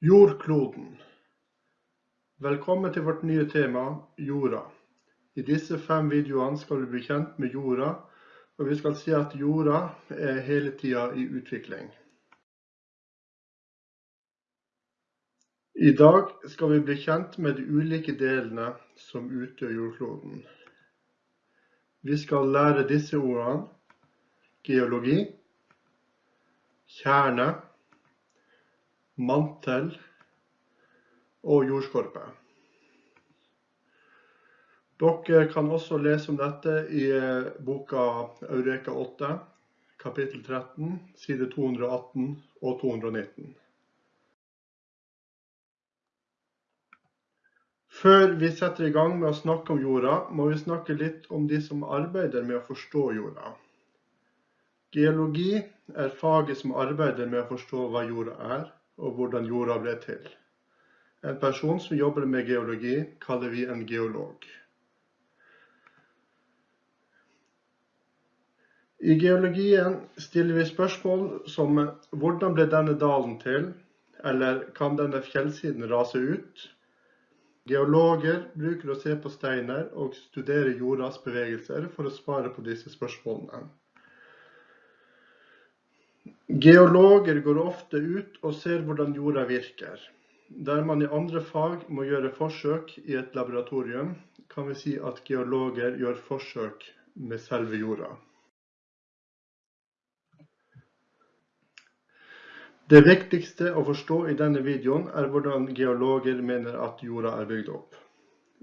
Jordkloden. Velkommen til vårt nye tema, jorda. I disse fem videoene skal vi bli kjent med jorda, og vi skal si at jorda er hele tida i utvikling. I dag skal vi bli kjent med de ulike delene som utgjør jordkloden. Vi skal lære disse ordene geologi, kjerne, mantel og jordskorpe. Dere kan også lese om dette i eh, boka Eureka 8, kapittel 13, side 218 og 219. Før vi setter i gang med å snakke om jorda, må vi snakke litt om de som arbeider med å forstå jorda. Geologi er faget som arbeider med å forstå hva jorda er, og hvordan jorda ble til. En person som jobber med geologi, kaller vi en geolog. I geologien stiller vi spørsmål som hvordan ble denne dalen til, eller kan denne fjellsiden rase ut? Geologer bruker å se på steiner og studere jordas bevegelser for å svare på disse spørsmålene. Geologer går ofte ut og ser hvordan jorda virker. Der man i andre fag må gjøre forsøk i et laboratorium, kan vi si at geologer gjør forsøk med selve jorda. Det viktigste å forstå i denne videoen er hvordan geologer mener at jorda er bygd opp.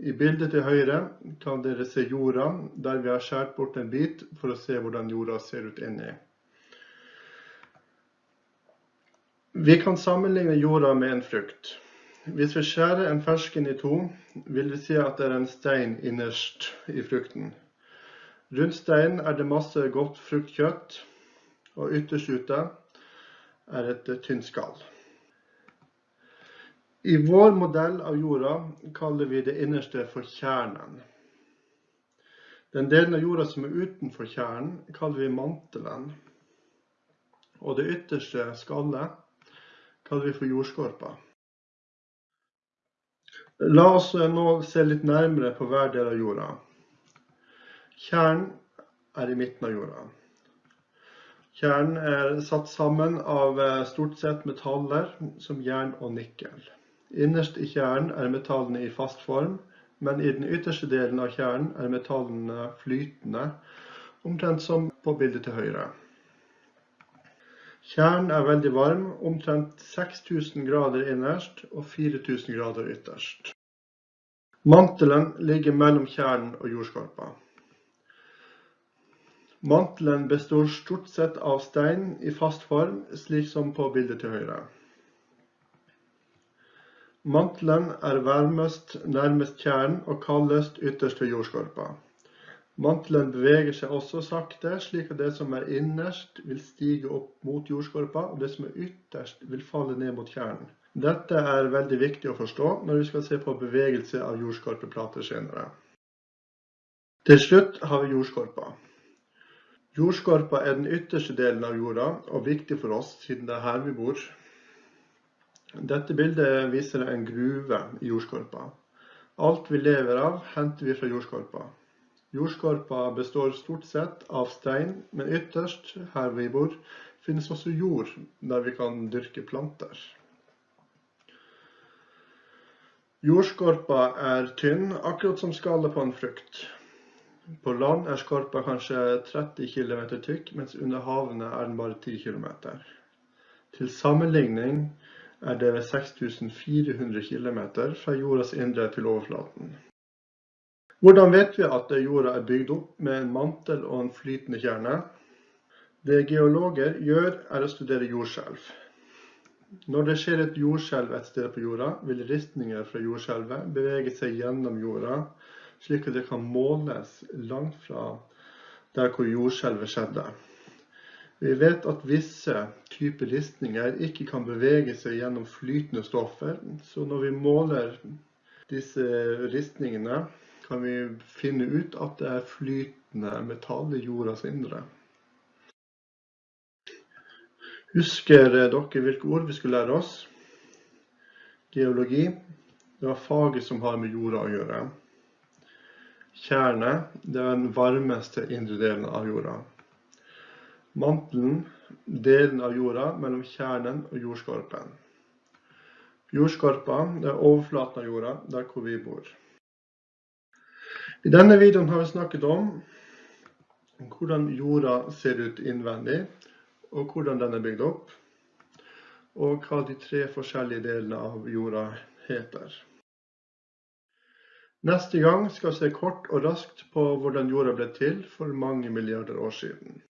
I bildet til høyre kan dere se jorda, der vi har skjært bort en bit for å se hvordan jorda ser ut inni. Vi kan sammenligne jorda med en frukt. Hvis vi skjærer en fersken i to, vil vi si at det er en stein innerst i frukten. Rundt steinen er det masse godt fruktkjøtt, og ytterst ute er et tynt skall. I vår modell av jorda kaller vi det innerste for kjernen. Den delen av jorda som er utenfor kjernen, kaller vi mantelen. Og det ytterste skallet kaller vi for jordskorpa. La oss nå se litt nærmere på hver del av jorda. Kjernen er i midten av jorda. Kjernen er satt sammen av eh, stort sett metaller som jern og nikkel. Innerst i kjernen er metallene i fast form, men i den ytterste delen av kjernen er metallene flytende, omtrent som på bildet til høyre. Kjernen er veldig varm, omtrent 6000 grader innerst og 4000 grader ytterst. Mantelen ligger mellom kjernen og jordskorpa. Mantelen består stort sett av stein i fast form, slik som på bildet til høyre. Mantelen er varmest nærmest kjernen og kaldest ytterst ved jordskorpa. Mantelen beveger seg også sakte, slik at det som er innerst vil stige opp mot jordskorpa, og det som er ytterst vil falle ned mot kjernen. Dette er veldig viktig å forstå når vi skal se på bevegelse av jordskorpeplater senere. Til slutt har vi jordskorpa. Jordskorpa er den ytterste delen av jorda, og viktig for oss siden det er her vi bor. Dette bildet viser en gruve i jordskorpa. Alt vi lever av, henter vi fra jordskorpa. Jordskorpa består stort sett av stein, men ytterst, her vi bor, finnes også jord der vi kan dyrke planter. Jordskorpa er tynn, akkurat som skallet på en frukt. På land er skorpa kanskje 30 km tykk, mens under havene er den bare 10 km. Til sammenligning er det 6400 km fra jordas indre til overflaten. Hvordan vet vi at jorda er bygd opp med en mantel og en flytende kjerne? Det geologer gjør, er å studere jordskjelv. Når det skjer et jordskjelv et sted på jorda, vil ristninger fra jordskjelvet bevege seg gjennom jorda, slik at det kan måles langt fra der hvor jordskjelvet skjedde. Vi vet at visse typer ristninger ikke kan bevege seg gjennom flytende stoffer, så når vi måler disse ristningene, kan vi finne ut at det er flytende metall i jordas indre. Husker dere hvilke ord vi skulle lære oss? Geologi, det er faget som har med jorda å gjøre. Kjerne, det er den varmeste indre delen av jorda. Mantelen, delen av jorda mellom kjernen og jordskorpen. Jordskorpa, det er overflaten av jorda, der hvor vi bor. I denne videoen har vi snakket om hvordan jorda ser ut innvendig, og hvordan den er bygd opp, og hva de tre forskjellige delene av jorda heter. Neste gang skal vi se kort og raskt på hvordan jorda ble til for mange milliarder år siden.